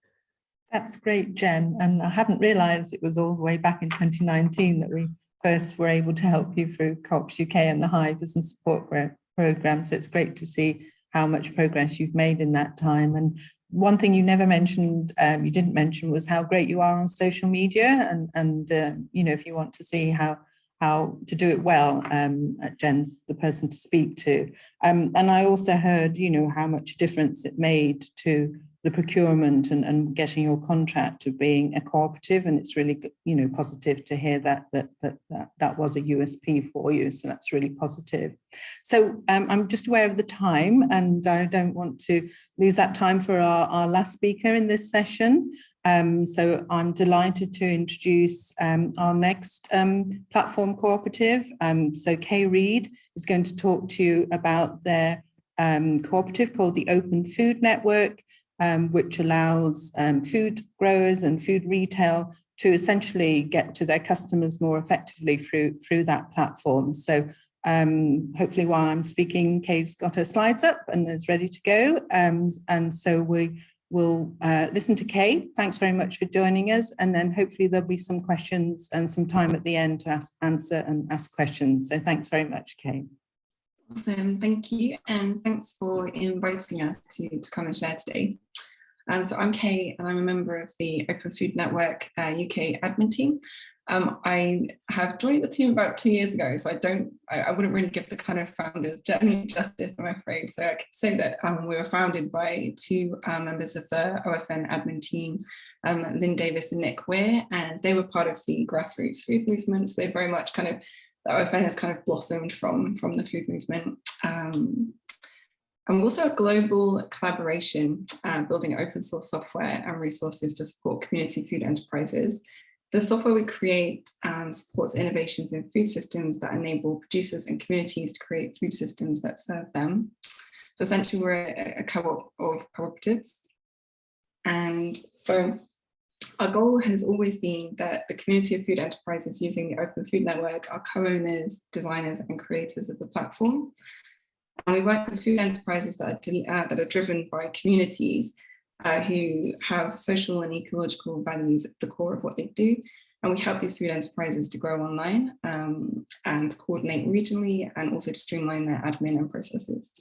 That's great, Jen. And I hadn't realised it was all the way back in 2019 that we first were able to help you through Co-ops UK and the Hive Business support program. So it's great to see how much progress you've made in that time. And one thing you never mentioned, um, you didn't mention was how great you are on social media. And, and uh, you know, if you want to see how how to do it well, um, Jen's the person to speak to. Um, and I also heard, you know, how much difference it made to the procurement and, and getting your contract of being a cooperative. And it's really, you know, positive to hear that that that that, that was a USP for you. So that's really positive. So um, I'm just aware of the time and I don't want to lose that time for our, our last speaker in this session. Um, so I'm delighted to introduce um, our next um, platform cooperative. Um, so Kay Reid is going to talk to you about their um, cooperative called the Open Food Network, um, which allows food growers and food retail to essentially get to their customers more effectively through, through that platform. So hopefully while I'm speaking, Kay's got her slides up and is ready to go. and so we we'll uh, listen to Kay. Thanks very much for joining us. And then hopefully there'll be some questions and some time at the end to ask, answer and ask questions. So thanks very much, Kay. Awesome, thank you. And thanks for inviting us to, to come and share today. Um, so I'm Kay and I'm a member of the Open Food Network uh, UK admin team. Um, I have joined the team about two years ago, so I don't, I, I, wouldn't really give the kind of founders generally justice, I'm afraid. So I could say that um, we were founded by two uh, members of the OFN admin team, um, Lynne Davis and Nick Weir, and they were part of the grassroots food movement. So they very much kind of, the OFN has kind of blossomed from, from the food movement. Um, and also a global collaboration, uh, building open source software and resources to support community food enterprises. The software we create um, supports innovations in food systems that enable producers and communities to create food systems that serve them. So essentially we're a, a co-op of cooperatives. And so our goal has always been that the community of food enterprises using the Open Food Network are co-owners, designers and creators of the platform. And we work with food enterprises that are, uh, that are driven by communities uh, who have social and ecological values at the core of what they do. And we help these food enterprises to grow online um, and coordinate regionally and also to streamline their admin and processes.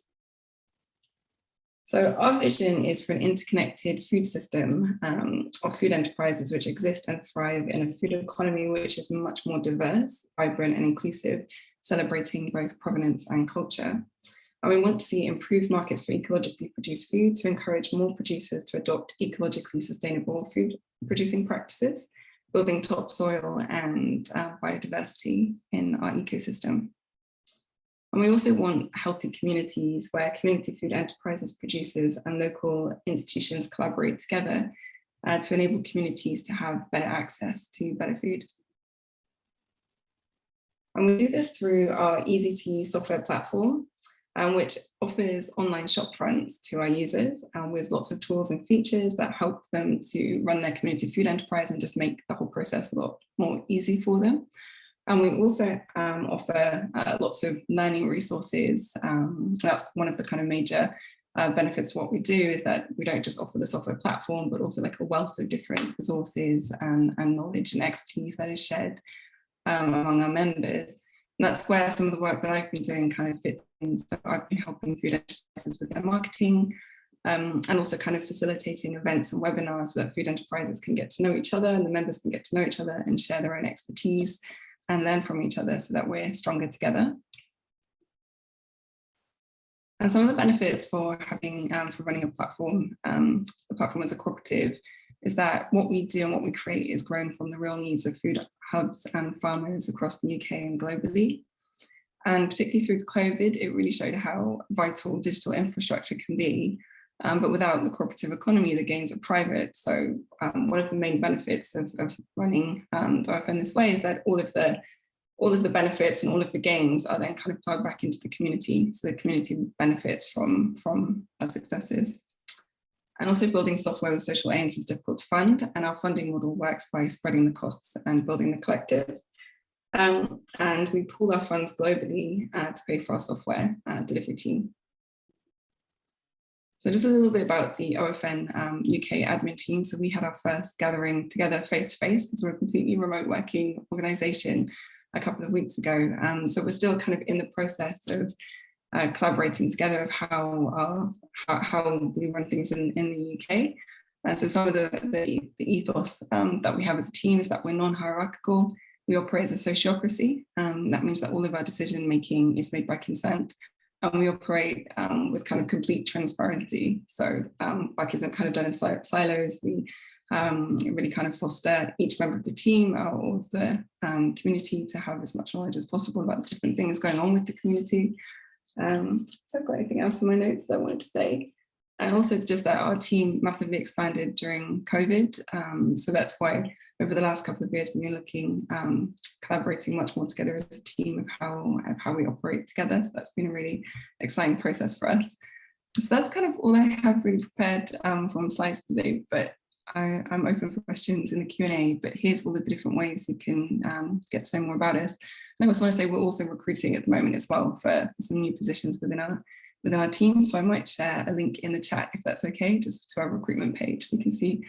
So our vision is for an interconnected food system um, of food enterprises which exist and thrive in a food economy which is much more diverse, vibrant and inclusive, celebrating both provenance and culture. And we want to see improved markets for ecologically produced food to encourage more producers to adopt ecologically sustainable food producing practices, building topsoil and uh, biodiversity in our ecosystem. And we also want healthy communities where community food enterprises, producers and local institutions collaborate together uh, to enable communities to have better access to better food. And we do this through our easy to use software platform, um, which offers online shop fronts to our users um, with lots of tools and features that help them to run their community food enterprise and just make the whole process a lot more easy for them. And we also um, offer uh, lots of learning resources. Um, that's one of the kind of major uh, benefits of what we do is that we don't just offer the software platform, but also like a wealth of different resources and, and knowledge and expertise that is shared um, among our members. And that's where some of the work that I've been doing kind of fits so I've been helping food enterprises with their marketing um, and also kind of facilitating events and webinars so that food enterprises can get to know each other and the members can get to know each other and share their own expertise and learn from each other so that we're stronger together. And some of the benefits for having, um, for running a platform, um, platform as a cooperative, is that what we do and what we create is grown from the real needs of food hubs and farmers across the UK and globally. And particularly through COVID, it really showed how vital digital infrastructure can be. Um, but without the cooperative economy, the gains are private. So um, one of the main benefits of, of running um, the OFN this way is that all of the all of the benefits and all of the gains are then kind of plugged back into the community. So the community benefits from, from our successes. And also building software with social aims is difficult to fund. And our funding model works by spreading the costs and building the collective. Um, and we pool our funds globally uh, to pay for our software uh, delivery team. So just a little bit about the OFN um, UK admin team. So we had our first gathering together face to face because we're a completely remote working organisation a couple of weeks ago. Um, so we're still kind of in the process of uh, collaborating together of how, how, how we run things in, in the UK. And so some of the, the, the ethos um, that we have as a team is that we're non-hierarchical, we operate as a sociocracy. Um, that means that all of our decision making is made by consent. and we operate um, with kind of complete transparency. So um, work isn't kind of done in silos. We um, really kind of foster each member of the team or of the um, community to have as much knowledge as possible about the different things going on with the community. Um, so I've got anything else in my notes that I wanted to say. And also just that our team massively expanded during COVID. Um, so that's why over the last couple of years, we've been looking, um, collaborating much more together as a team of how, of how we operate together. So that's been a really exciting process for us. So that's kind of all I have really prepared um, from slides today, but I, am open for questions in the Q&A, but here's all the different ways you can um, get to know more about us. And I also want to say we're also recruiting at the moment as well for, for some new positions within our within our team. So I might share a link in the chat if that's okay, just to our recruitment page so you can see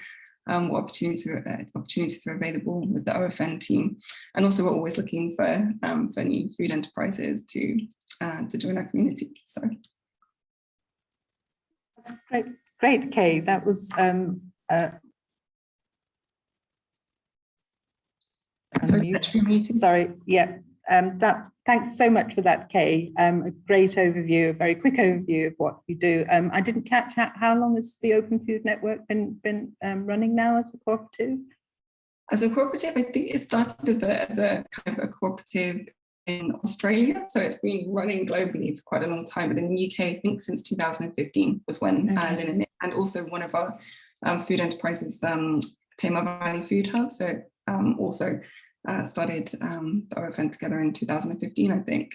um, what opportunities are, uh, opportunities are available with the OFN team. And also we're always looking for, um, for new food enterprises to, uh, to join our community. So. That's great, great, Kay. That was um, uh, Sorry, yeah, um, that, thanks so much for that, Kay. Um, a great overview, a very quick overview of what you do. Um, I didn't catch how, how long has the Open Food Network been been um, running now as a cooperative? As a cooperative, I think it started as a, as a kind of a cooperative in Australia. So it's been running globally for quite a long time. But in the UK, I think since 2015 was when uh, okay. uh, and also one of our um, food enterprises, um, Tamar Valley Food Hub. So um, also uh, started um, the OFN together in 2015, I think.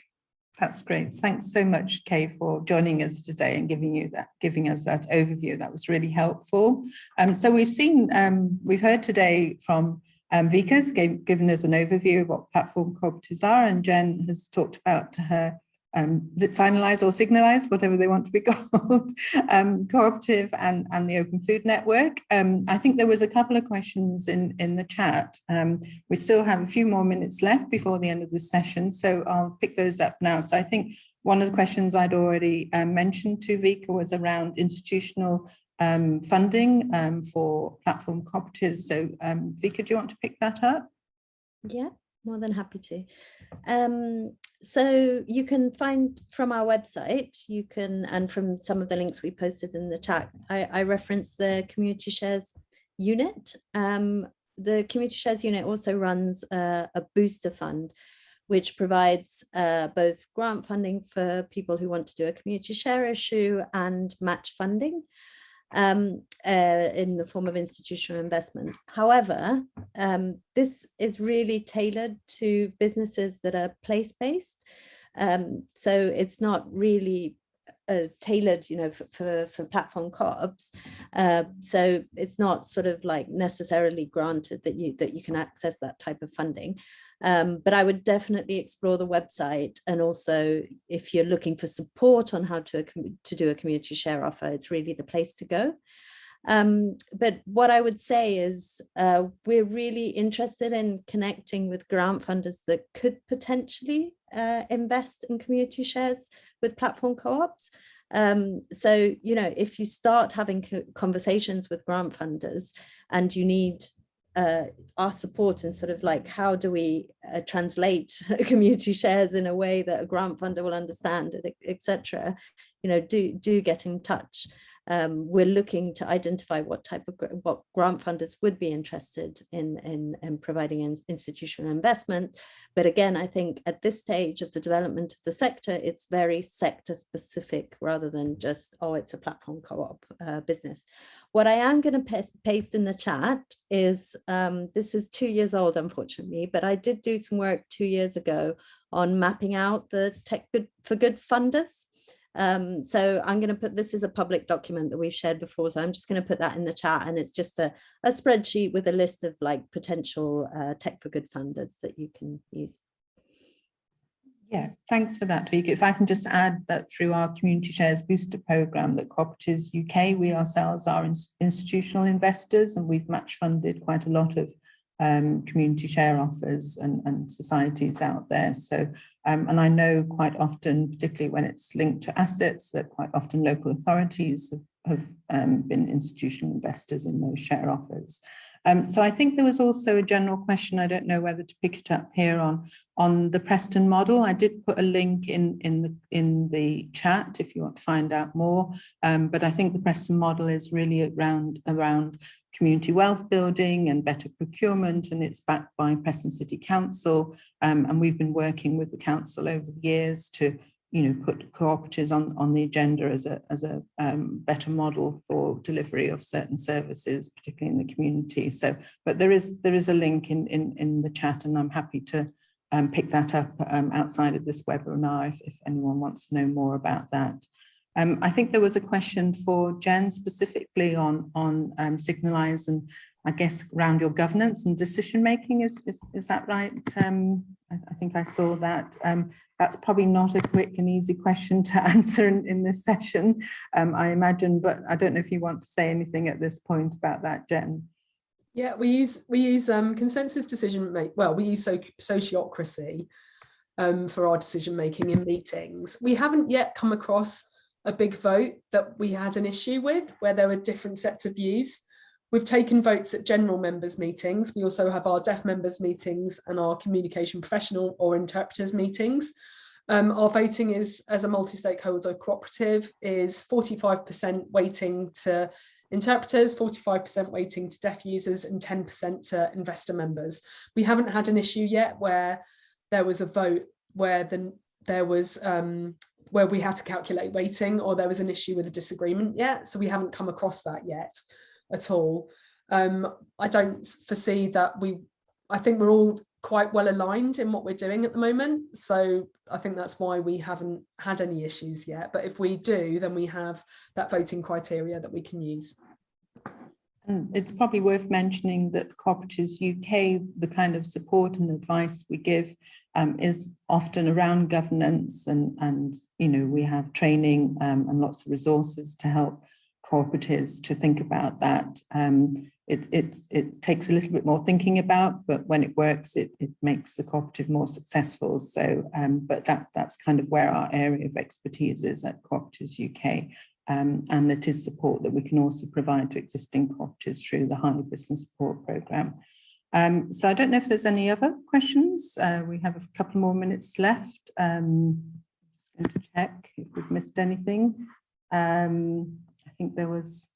That's great. Thanks so much, Kay, for joining us today and giving you that, giving us that overview. That was really helpful. Um, so we've seen, um, we've heard today from um, Vika's gave, given us an overview of what platform cooperatives are, and Jen has talked about to her um, is it signalize or signalize, whatever they want to be called, um, cooperative and, and the Open Food Network. Um, I think there was a couple of questions in, in the chat. Um, we still have a few more minutes left before the end of the session, so I'll pick those up now. So I think one of the questions I'd already um, mentioned to Vika was around institutional um, funding for platform cooperatives. So Vika, do you want to pick that up? Yeah, more than happy to. Um, so you can find from our website, you can, and from some of the links we posted in the chat, I, I referenced the community shares unit. Um, the community shares unit also runs a, a booster fund, which provides uh, both grant funding for people who want to do a community share issue and match funding um, uh, in the form of institutional investment. However, um, this is really tailored to businesses that are place-based. Um, so it's not really uh, tailored, you know, for, for, for platform co-ops. Uh, so it's not sort of like necessarily granted that you that you can access that type of funding. Um, but I would definitely explore the website and also if you're looking for support on how to, to do a community share offer, it's really the place to go. Um, but what I would say is uh, we're really interested in connecting with grant funders that could potentially uh, invest in community shares with platform co-ops. Um, so, you know, if you start having conversations with grant funders and you need uh, our support and sort of like how do we uh, translate community shares in a way that a grant funder will understand etc you know do do get in touch um, we're looking to identify what type of what grant funders would be interested in, in, in providing in institutional investment. But again, I think at this stage of the development of the sector, it's very sector specific rather than just, oh, it's a platform co-op uh, business. What I am going to paste in the chat is, um, this is two years old, unfortunately, but I did do some work two years ago on mapping out the tech good for good funders. Um, so I'm going to put this is a public document that we've shared before, so I'm just going to put that in the chat and it's just a, a spreadsheet with a list of like potential uh, tech for good funders that you can use. Yeah, thanks for that, Vika. If I can just add that through our Community Shares Booster Programme that Cooperatives UK, we ourselves are in institutional investors and we've match funded quite a lot of um, community share offers and, and societies out there. So, um, and I know quite often, particularly when it's linked to assets, that quite often local authorities have, have um, been institutional investors in those share offers. Um, so I think there was also a general question, I don't know whether to pick it up here on, on the Preston model. I did put a link in, in, the, in the chat if you want to find out more, um, but I think the Preston model is really around, around community wealth building and better procurement and it's backed by Preston City Council um, and we've been working with the council over the years to you know put cooperatives on on the agenda as a as a um, better model for delivery of certain services particularly in the community. So but there is there is a link in in in the chat and I'm happy to um, pick that up um, outside of this webinar if, if anyone wants to know more about that. Um, I think there was a question for Jen specifically on, on um, Signalise and I guess around your governance and decision making. Is, is, is that right? Um, I, I, think I saw that. Um, that's probably not a quick and easy question to answer in, in this session, um, I imagine, but I don't know if you want to say anything at this point about that, Jen. Yeah, we use we use um, consensus decision make. Well, we use so, sociocracy um, for our decision making in meetings. We haven't yet come across a big vote that we had an issue with where there were different sets of views. We've taken votes at general members meetings. We also have our deaf members meetings and our communication professional or interpreters meetings. Um, our voting is as a multi-stakeholder cooperative is 45% weighting to interpreters, 45% weighting to deaf users and 10% to investor members. We haven't had an issue yet where there was a vote where the, there was um, where we had to calculate weighting or there was an issue with a disagreement yet. So we haven't come across that yet at all. Um, I don't foresee that we, I think we're all quite well aligned in what we're doing at the moment. So I think that's why we haven't had any issues yet. But if we do, then we have that voting criteria that we can use. It's probably worth mentioning that Cooperatives UK, the kind of support and advice we give um, is often around governance and, and, you know, we have training um, and lots of resources to help cooperatives to think about that. Um, it, it, it takes a little bit more thinking about, but when it works, it, it makes the cooperative more successful. So, um, but that, that's kind of where our area of expertise is at Cooperatives UK. Um, and it is support that we can also provide to existing cooperatives through the Hive Business Support Programme. Um, so I don't know if there's any other questions. Uh, we have a couple more minutes left. Um, just going to check if we've missed anything. Um, think there was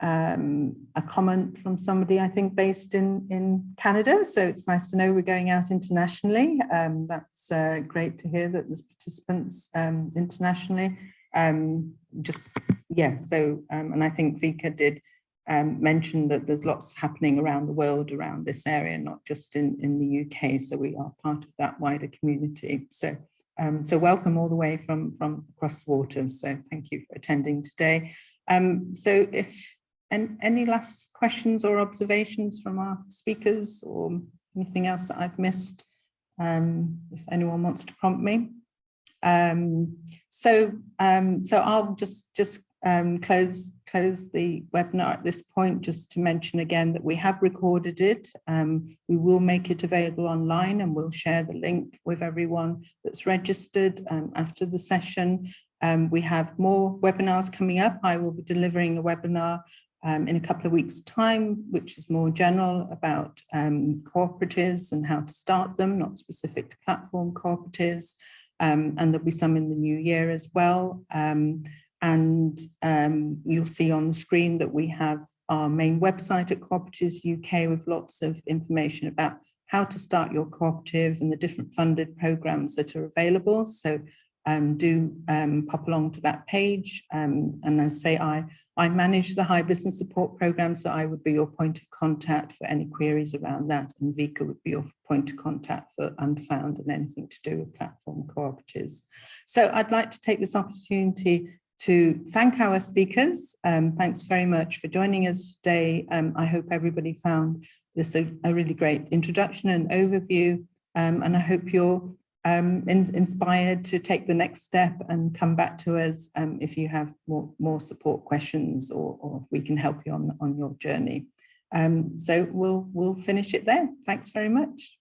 um, a comment from somebody, I think, based in, in Canada. So it's nice to know we're going out internationally. Um, that's uh, great to hear that there's participants um, internationally. Um, just, yeah, so, um, and I think Vika did um, mentioned that there's lots happening around the world around this area, not just in, in the UK. So we are part of that wider community. So, so welcome all the way from, from across the water. So thank you for attending today. Um, so if and any last questions or observations from our speakers or anything else that I've missed, um, if anyone wants to prompt me. Um, so, um, so I'll just just um, close, close the webinar at this point, just to mention again that we have recorded it. Um, we will make it available online and we'll share the link with everyone that's registered after the session. Um, we have more webinars coming up. I will be delivering a webinar um, in a couple of weeks time, which is more general about um, cooperatives and how to start them, not specific to platform cooperatives. and there'll be some in the new year as well. And um, you'll see on the screen that we have our main website at Cooperatives UK with lots of information about how to start your cooperative and the different funded programs that are available. So um, do um, pop along to that page. Um, and as say, I, I manage the Hive Business Support Program, so I would be your point of contact for any queries around that. And Vika would be your point of contact for Unfound and anything to do with platform cooperatives. So I'd like to take this opportunity to thank our speakers. Um, thanks very much for joining us today. Um, I hope everybody found this a, a, really great introduction and overview. Um, and I hope you're um, in, inspired to take the next step and come back to us um, if you have more, more support questions or, or we can help you on, on your journey. Um, so we'll, we'll finish it there. Thanks very much.